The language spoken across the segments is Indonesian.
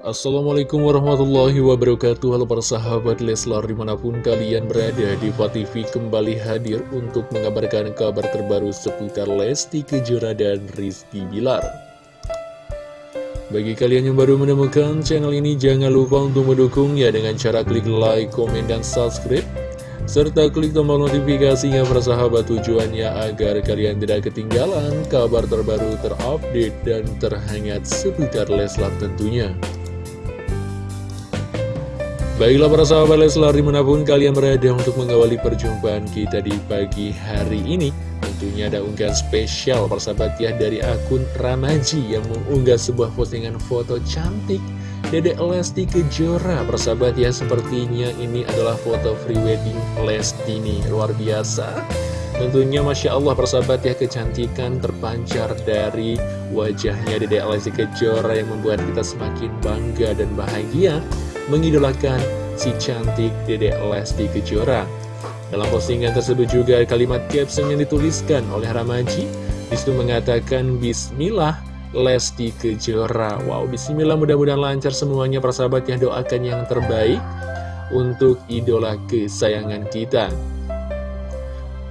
Assalamualaikum warahmatullahi wabarakatuh Halo para sahabat Leslar di mana pun kalian berada di TV kembali hadir untuk mengabarkan kabar terbaru seputar Lesti Kejora dan Rizky Bilar Bagi kalian yang baru menemukan channel ini jangan lupa untuk mendukungnya dengan cara klik like, komen, dan subscribe serta klik tombol notifikasinya persahabat tujuannya agar kalian tidak ketinggalan kabar terbaru terupdate dan terhangat seputar Leslar tentunya. Baiklah para sahabat Leslar di mana pun kalian berada untuk mengawali perjumpaan kita di pagi hari ini Tentunya ada unggahan spesial persahabat ya dari akun Ramaji yang mengunggah sebuah postingan foto cantik Dedek Lesti Kejora. Persahabat ya sepertinya ini adalah foto free wedding Lesti nih luar biasa. Tentunya Masya Allah persahabat ya kecantikan terpancar dari wajahnya Dedek Lesti Kejora yang membuat kita semakin bangga dan bahagia mengidolakan si cantik Dedek Lesti Kejora. Dalam postingan tersebut juga kalimat caption yang dituliskan oleh Ramaji. Di situ mengatakan Bismillah Lesti Kejora. Wow Bismillah mudah-mudahan lancar semuanya persahabat yang doakan yang terbaik Untuk idola kesayangan kita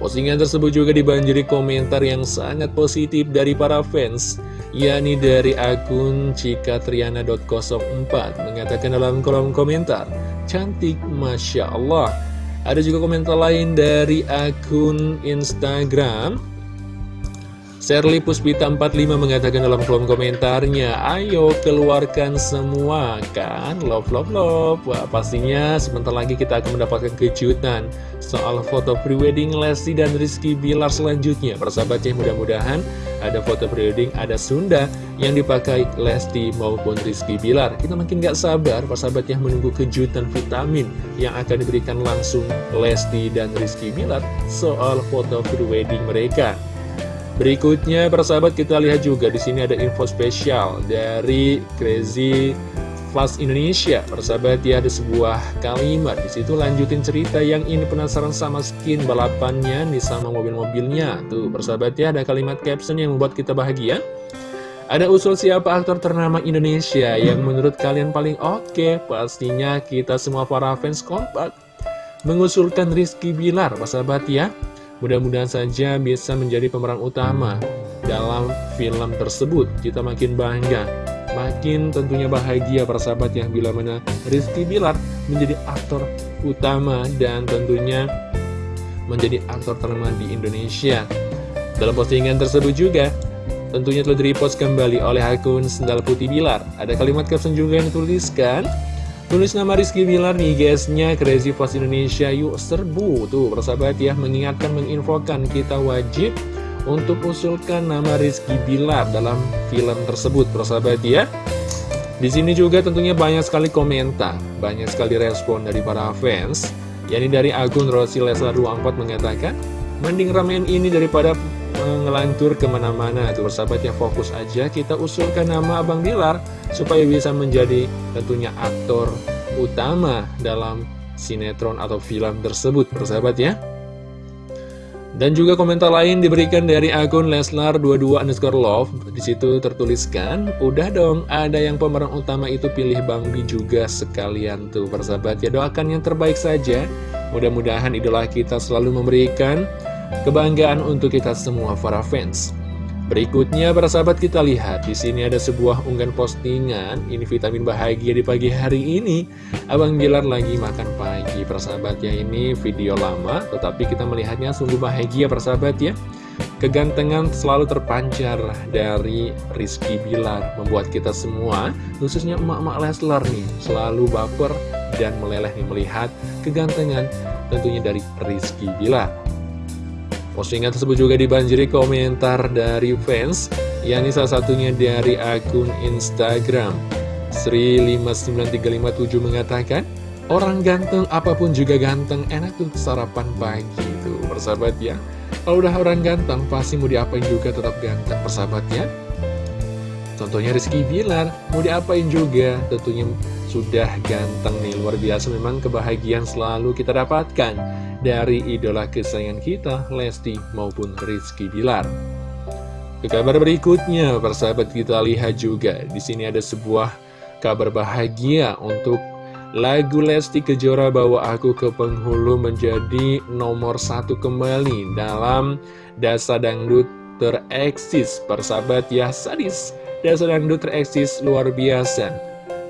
Postingan tersebut juga dibanjiri komentar yang sangat positif dari para fans yakni dari akun cikatriana.04 mengatakan dalam kolom komentar cantik Masya Allah. Ada juga komentar lain dari akun Instagram Serli Puspita 45 mengatakan dalam kolom komentarnya Ayo keluarkan semua kan? Love love love. Wah pastinya sebentar lagi kita akan mendapatkan kejutan Soal foto prewedding Lesti dan Rizky Bilar selanjutnya. Persahabatnya mudah-mudahan ada foto prewedding ada Sunda Yang dipakai Lesti maupun Rizky Bilar. Kita makin gak sabar persahabatnya menunggu kejutan vitamin Yang akan diberikan langsung Lesti dan Rizky Bilar Soal foto prewedding mereka Berikutnya, persahabat kita lihat juga di sini ada info spesial dari Crazy Fast Indonesia. Persahabat ya ada sebuah kalimat di situ lanjutin cerita yang ini penasaran sama skin balapannya nih sama mobil-mobilnya. Tuh, persahabat ya ada kalimat caption yang membuat kita bahagia. Ada usul siapa aktor ternama Indonesia yang menurut kalian paling oke? Okay? Pastinya kita semua para fans kompak mengusulkan Rizky Bilar, persahabat ya. Mudah-mudahan saja bisa menjadi pemeran utama dalam film tersebut. Kita makin bangga, makin tentunya bahagia persahabat yang bila mana Rizky Bilar menjadi aktor utama dan tentunya menjadi aktor ternama di Indonesia. Dalam postingan tersebut juga, tentunya telah direpost kembali oleh akun Sendal Putih Bilar. Ada kalimat caption juga yang dituliskan, Tulis nama Rizky Bilar nih guysnya Crazy Post Indonesia Yuk serbu Tuh persahabat ya mengingatkan menginfokan kita wajib Untuk usulkan nama Rizky Bilar dalam film tersebut persahabat ya di sini juga tentunya banyak sekali komentar, banyak sekali respon dari para fans. yakni dari akun Rosi Leslar 24 mengatakan, mending ramen ini daripada ngelantur ke mana-mana. Tuh persahabatnya fokus aja kita usulkan nama Abang Bilar Supaya bisa menjadi tentunya aktor utama dalam sinetron atau film tersebut. Persahabat ya. Dan juga komentar lain diberikan dari akun Leslar22 underscore love. Di situ tertuliskan Udah dong ada yang pemeran utama itu pilih Bang Bi juga sekalian tuh. Persahabat ya Doakan yang terbaik saja. Mudah-mudahan idola kita selalu memberikan Kebanggaan untuk kita semua para fans. Berikutnya para sahabat kita lihat di sini ada sebuah unggahan postingan ini vitamin bahagia di pagi hari ini. Abang Bilar lagi makan pagi persahabatnya ini video lama tetapi kita melihatnya sungguh bahagia persahabat ya. Kegantengan selalu terpancar dari Rizky Bilar membuat kita semua khususnya emak-emak Leslar nih selalu baper dan meleleh nih melihat kegantengan tentunya dari Rizky Bilar Postingan tersebut juga dibanjiri komentar dari fans, yakni salah satunya dari akun Instagram. Sri593557 mengatakan, Orang ganteng apa pun juga ganteng, enak tuh sarapan pagi tuh persahabat ya. Kalau udah orang ganteng, pasti mau diapain juga tetap ganteng persahabat ya. Contohnya Rizky Bilar, mau diapain juga, tentunya sudah ganteng nih, luar biasa memang kebahagiaan selalu kita dapatkan dari idola kesayangan kita, Lesti maupun Rizky Bilar. Ke kabar berikutnya, persahabat kita lihat juga, di sini ada sebuah kabar bahagia untuk lagu Lesti Kejora bawa aku ke penghulu menjadi nomor satu kembali dalam Dasa Dangdut tereksis. Persahabat ya sadis. Dasa Dangdut tereksis luar biasa.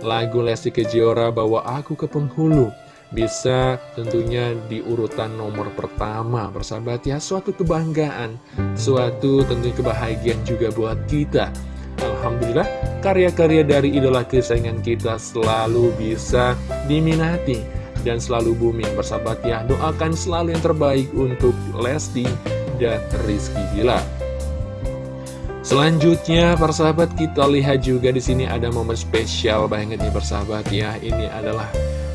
Lagu Lesti Kejora bawa aku ke penghulu bisa tentunya di urutan nomor pertama. Persahabat ya suatu kebanggaan suatu tentunya kebahagiaan juga buat kita. Alhamdulillah karya-karya dari idola kesayangan kita selalu bisa diminati dan selalu booming. Bersahabat ya doakan selalu yang terbaik untuk Lesti dan Rizky Bila Selanjutnya persahabat kita lihat juga di sini ada momen spesial banget nih persahabat ya. Ini adalah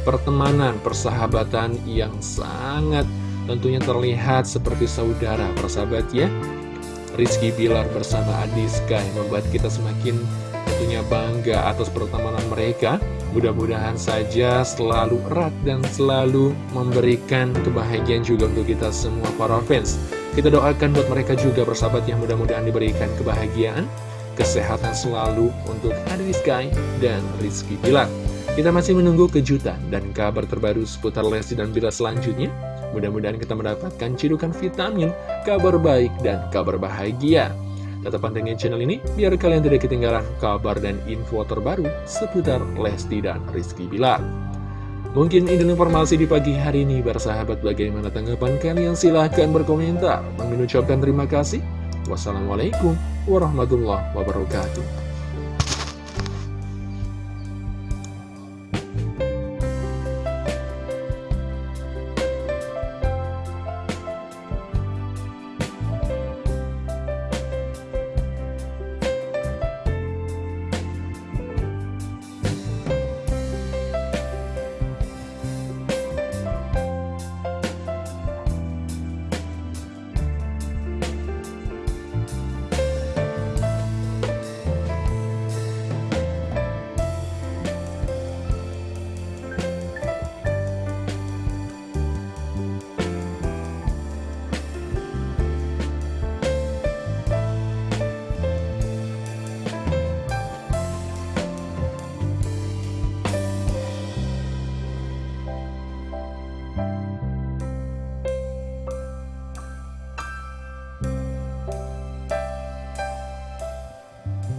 pertemanan persahabatan yang sangat tentunya terlihat seperti saudara persahabat ya Rizky Bilar bersama Adiska yang membuat kita semakin tentunya bangga atas pertemanan mereka. Mudah-mudahan saja selalu erat dan selalu memberikan kebahagiaan juga untuk kita semua para fans. Kita doakan buat mereka juga bersahabat yang mudah-mudahan diberikan kebahagiaan, kesehatan selalu untuk Adiska dan Rizky Bilar. Kita masih menunggu kejutan dan kabar terbaru seputar Lesti dan Bila selanjutnya. Mudah-mudahan kita mendapatkan cidukan vitamin, kabar baik, dan kabar bahagia. Tetap pantengin channel ini, biar kalian tidak ketinggalan kabar dan info terbaru seputar Lesti dan Rizky Bilar. Mungkin ini informasi di pagi hari ini, bersahabat bagaimana tanggapan kalian? Silahkan berkomentar. Mengucapkan terima kasih. Wassalamualaikum warahmatullahi wabarakatuh.